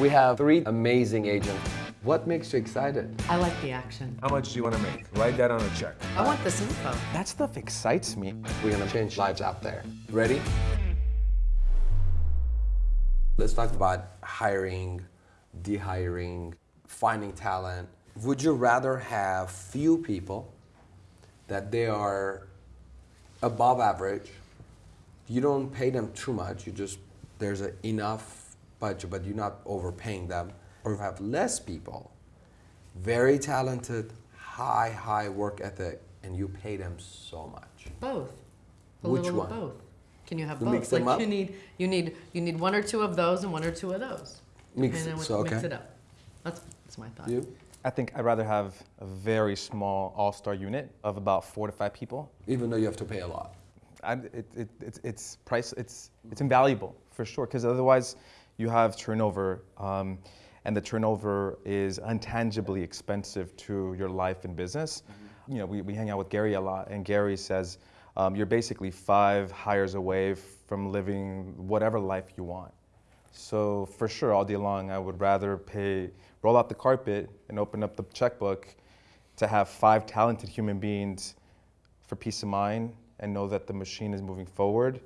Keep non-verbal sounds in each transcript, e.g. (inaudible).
We have three amazing agents. What makes you excited? I like the action. How much do you want to make? Write that on a check. I want this info. That stuff excites me. We're gonna change lives out there. Ready? Let's talk about hiring, dehiring, finding talent. Would you rather have few people that they are above average? You don't pay them too much. You just there's a enough budget, but you're not overpaying them. Or you have less people, very talented, high high work ethic, and you pay them so much. Both. A Which little one? of both. Can you have You both? mix them like up? you need you need you need one or two of those and one or two of those. Mix and then it, with- so, mix it up. That's that's my thought. You? I think I'd rather have a very small all-star unit of about four to five people. Even though you have to pay a lot. I, it, it, it's, it's price, it's, it's invaluable for sure, because otherwise you have turnover, um, and the turnover is untangibly expensive to your life and business. You know, we, we hang out with Gary a lot, and Gary says um, you're basically five hires away from living whatever life you want. So for sure, all day long, I would rather pay, roll out the carpet and open up the checkbook to have five talented human beings for peace of mind and know that the machine is moving forward.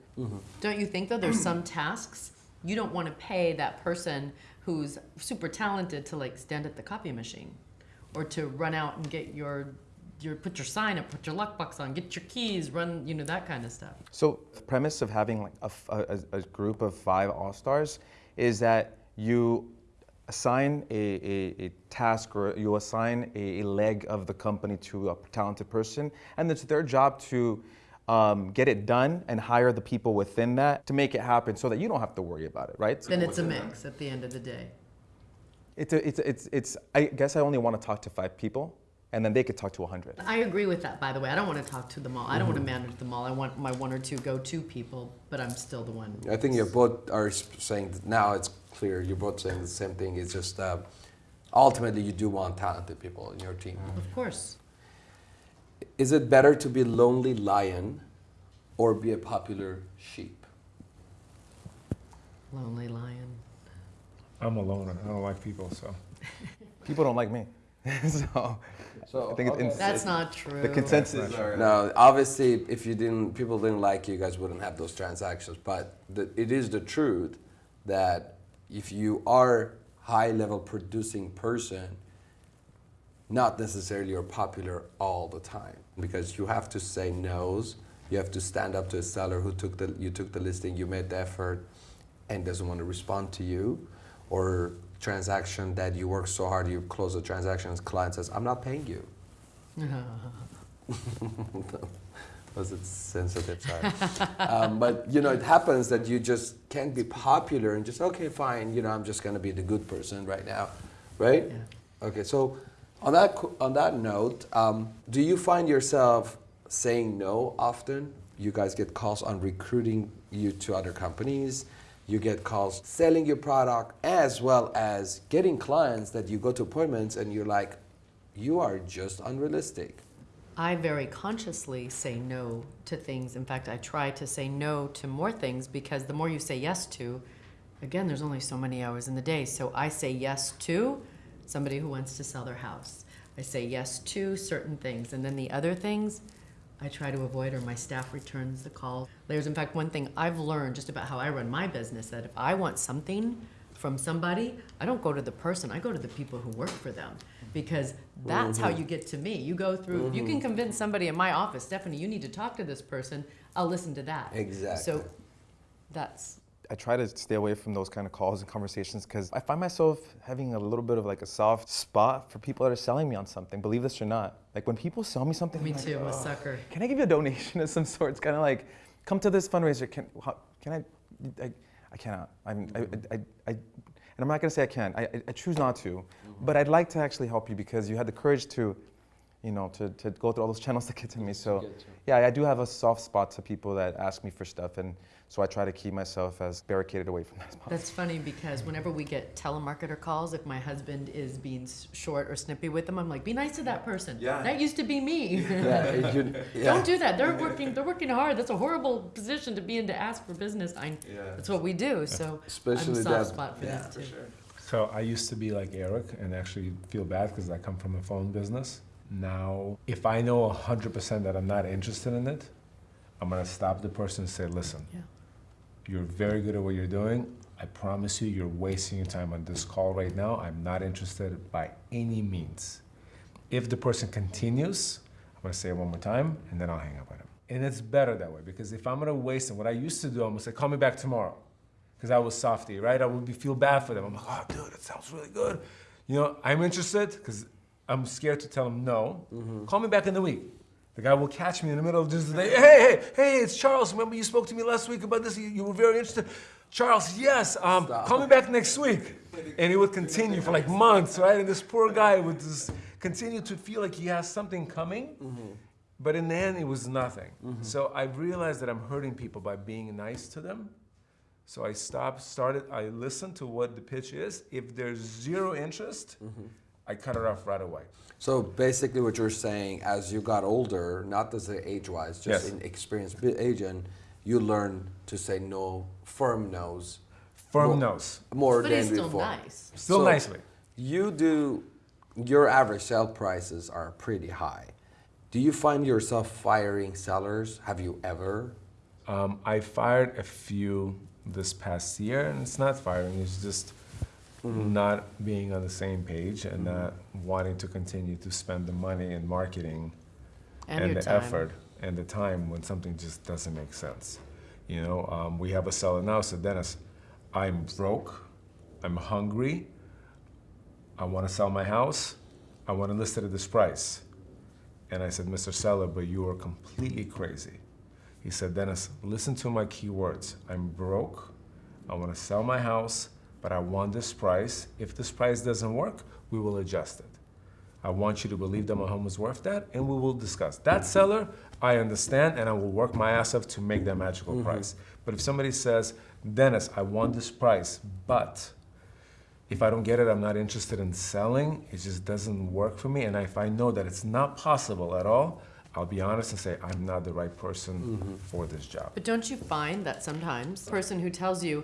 Don't you think though there's some tasks you don't want to pay that person who's super talented to like stand at the copy machine or to run out and get your your put your sign up, put your lockbox on, get your keys, run, you know that kind of stuff. So the premise of having like a a group of five all-stars is that you assign a, a, a task or you assign a, a leg of the company to a talented person, and it's their job to um, get it done and hire the people within that to make it happen so that you don't have to worry about it, right? Then it's a mix at the end of the day. It's, a, it's, it's, it's, I guess I only want to talk to five people, and then they could talk to 100. I agree with that, by the way. I don't want to talk to them all. I don't want to manage them all. I want my one or two go-to people, but I'm still the one. I think you both are saying that now it's clear. You're both saying the same thing. It's just uh, ultimately you do want talented people in your team. Of course. Is it better to be a lonely lion or be a popular sheep? Lonely lion. I'm a loner. I don't like people, so. (laughs) People don't like me. (laughs) so, So, I think okay. it's- That's not true. the consensus That's. No, obviously, if you didn't, people didn't like you, you guys wouldn't have those transactions. But the, it is the truth that if you are high-level producing person, not necessarily you're popular all the time because you have to say no's. You have to stand up to a seller who took the you took the listing, you made the effort, and doesn't want to respond to you, or transaction that you work so hard you close the transaction, and the client says, "I'm not paying you." (laughs) was it sensitive? Sorry. um, but you know, it happens that you just can't be popular and just okay, fine. You know, I'm just going to be the good person right now, right? Yeah. Okay. So, on that on that note, um, do you find yourself saying no often? You guys get calls on recruiting you to other companies. You get calls selling your product as well as getting clients that you go to appointments and you're like, you are just unrealistic. I very consciously say no to things. In fact, I try to say no to more things because the more you say yes to, again, there's only so many hours in the day. So I say yes to somebody who wants to sell their house. I say yes to certain things. And then the other things, I try to avoid or my staff returns the call. There's, in fact, one thing I've learned just about how I run my business that if I want something from somebody, I don't go to the person, I go to the people who work for them because that's how mm-hmm. you get to me. You go through, you can mm-hmm. convince somebody in my office, Stephanie, you need to talk to this person, I'll listen to that. Exactly. So that's, I try to stay away from those kind of calls and conversations because I find myself having a little bit of like a soft spot for people that are selling me on something. Believe this or not, like when people sell me something, me I'm like, too, I'm a sucker. can I give you a donation (laughs) of some sort? It's kind of like, come to this fundraiser. Can how, can I, I? I cannot. I'm, I, mm-hmm. I, I, and I'm not gonna say I can. I, I, I choose not to. Mm-hmm. But I'd like to actually help you because you had the courage to, you know, to, to go through all those channels (laughs) to get to me. So, yeah, I do have a soft spot to people that ask me for stuff, and so I try to keep myself as barricaded away from that as possible. That's funny because whenever we get telemarketer calls, if my husband is being short or snippy with them, I'm like, be nice to that person. Yeah. That used to be me. Yeah, (laughs) it- yeah. Don't do that. They're working. They're working hard. That's a horrible position to be in to ask for business. I, Yeah. That's what we do. So Especially I'm a that- soft spot for yeah, that for too. So I used to be like Eric and actually feel bad because I come from a phone business. Now, if I know 100% that I'm not interested in it, I'm gonna stop the person and say, listen, Yeah. you're very good at what you're doing. I promise you, you're wasting your time on this call right now. I'm not interested by any means. If the person continues, I'm gonna say it one more time and then I'll hang up on him. And it's better that way because if I'm gonna waste it, what I used to do, I'm gonna say, call me back tomorrow. Because I was softy, right? I would be, feel bad for them. I'm like, oh, dude, that sounds really good. You know, I'm interested because I'm scared to tell him no. Mm-hmm. Call me back in the week. The guy will catch me in the middle of just the day. Hey, hey, hey, it's Charles. Remember you spoke to me last week about this? You, you were very interested. Charles, yes. Um, Stop. call me back next week. And it would continue for like months, right? And this poor guy would just continue to feel like he has something coming. Mm-hmm. But in the end, it was nothing. Mm-hmm. So I realized that I'm hurting people by being nice to them. So I stopped, started, I listened to what the pitch is. If there's zero interest, I cut it off right away. So basically, what you're saying, as you got older, not as a age-wise, just Yes. in experienced bi- agent, you learn to say no, firm no's, Firm Well- no's. more But than he's still before. nice. Still So- nicely. You do, your average sale prices are pretty high. Do you find yourself firing sellers? Have you ever? Um, I fired a few this past year, and it's not firing, it's just not being on the same page and not wanting to continue to spend the money in marketing And, your the time. effort and the time when something just doesn't make sense. You know, um, we have a seller now said, Dennis, I'm broke, I'm hungry, I want to sell my house, I want to list it at this price. And I said, Mr. Seller, but you are completely crazy. He said, Dennis, listen to my key words. I'm broke, I want to sell my house, but I want this price. If this price doesn't work, we will adjust it. I want you to believe that my home is worth that, and we will discuss. That seller, I understand, and I will work my ass off to make that magical mm-hmm. price. But if somebody says, Dennis, I want this price, but if I don't get it, I'm not interested in selling, it just doesn't work for me. And if I know that it's not possible at all, I'll be honest and say, I'm not the right person mm-hmm. for this job. But don't you find that sometimes the person who tells you,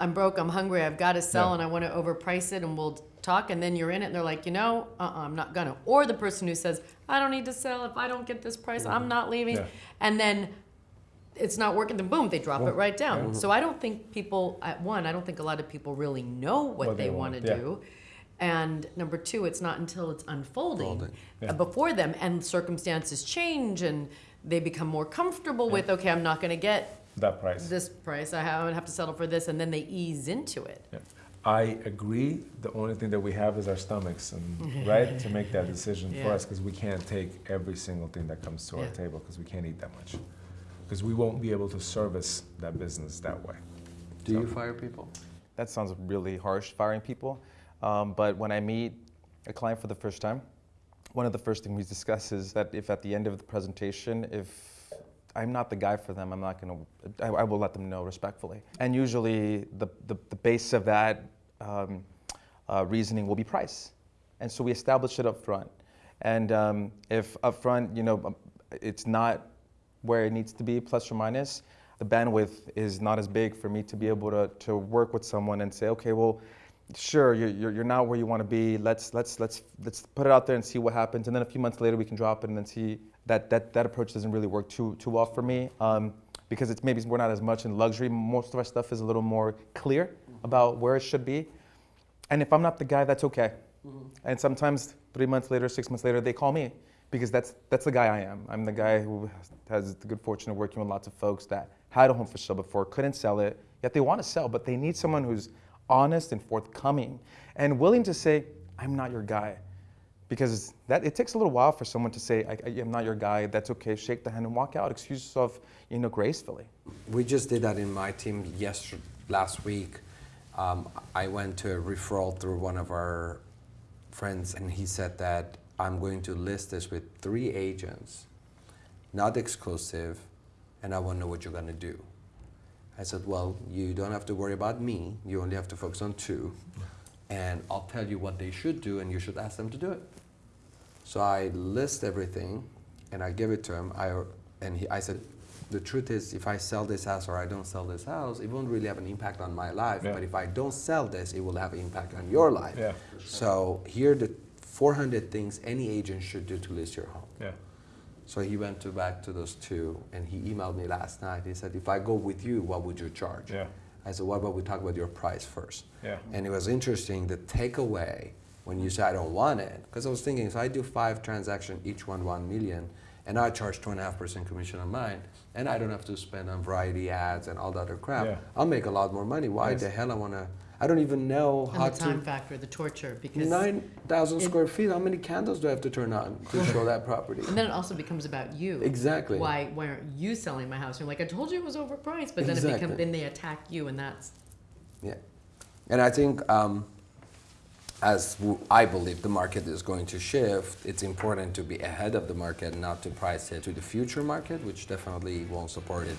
I'm broke, I'm hungry, I've got to sell, Yeah. and I want to overprice it, and we'll talk, and then you're in it, and they're like, you know, uh-uh, I'm not gonna. Or the person who says, I don't need to sell. If I don't get this price, I'm not leaving. Yeah. And then it's not working, then boom, they drop it right down. So I don't think people, at one, I don't think a lot of people really know what, What they, they want to do. And number two, it's not until it's unfolding uh, before them and circumstances change and they become more comfortable with, okay, I'm not going to get That price. this price. I have, I have to settle for this. And then they ease into it. Yeah. I agree. The only thing that we have is our stomachs, and (laughs) right to make that decision for Yeah. us, because we can't take every single thing that comes to our Yeah. table, because we can't eat that much, because we won't be able to service that business that way. Do you fire people? That sounds really harsh, firing people. Um, but when I meet a client for the first time, one of the first things we discuss is that if at the end of the presentation, if I'm not the guy for them, I'm not going to, I will let them know respectfully. And usually the, the, the base of that um, uh, reasoning will be price. And so we establish it up front. And um, if up front, you know, um, it's not where it needs to be, plus or minus, the bandwidth is not as big for me to be able to, to work with someone and say, okay, well, sure, you're, you're, you're not where you want to be. Let's, let's, let's, let's put it out there and see what happens. And then a few months later, we can drop it and then see that that, that approach doesn't really work too, too well for me um, because it's maybe we're not as much in luxury. Most of our stuff is a little more clear about where it should be. And if I'm not the guy, that's okay. And sometimes three months later, six months later, they call me because that's, that's the guy I am. I'm the guy who has the good fortune of working with lots of folks that had a home for sale before, couldn't sell it, yet they want to sell, but they need someone who's honest and forthcoming and willing to say, I'm not your guy. Because that, it takes a little while for someone to say, I, I am not your guy, that's okay, shake the hand and walk out, excuse yourself, you know, gracefully. We just did that in my team yesterday, last week. Um, I went to a referral through one of our friends, and he said that I'm going to list this with three agents, not exclusive, and I want to know what you're going to do. I said, Well, you don't have to worry about me, you only have to focus on two, and I'll tell you what they should do, and you should ask them to do it. So I list everything, and I give it to him. I and he, I said, the truth is, if I sell this house or I don't sell this house, it won't really have an impact on my life. Yeah. But if I don't sell this, it will have an impact on your life. Yeah. So here are the 400 things any agent should do to list your home. Yeah. So he went to back to those two, and he emailed me last night. He said, "If I go with you, what would you charge?" Yeah. I said, "What about we talk about your price first? Yeah. And it was interesting. The takeaway when you say I don't want it, because I was thinking, if I do five transactions, each one one million, and I charge two and a half percent commission on mine, and I don't have to spend on variety ads and all the other crap, Yeah. I'll make a lot more money. Why Yes. the hell I wanna? I don't even know how And the time to. factor, the torture, because. Nine thousand square feet. How many candles do I have to turn on to (laughs) show that property? And then it also becomes about you. Exactly. Why, why aren't you selling my house? You're like, I told you it was overpriced, but then it becomes, then they attack you and that's, Yeah, and I think um, as I believe the market is going to shift, it's important to be ahead of the market, not to price it to the future market, which definitely won't support it.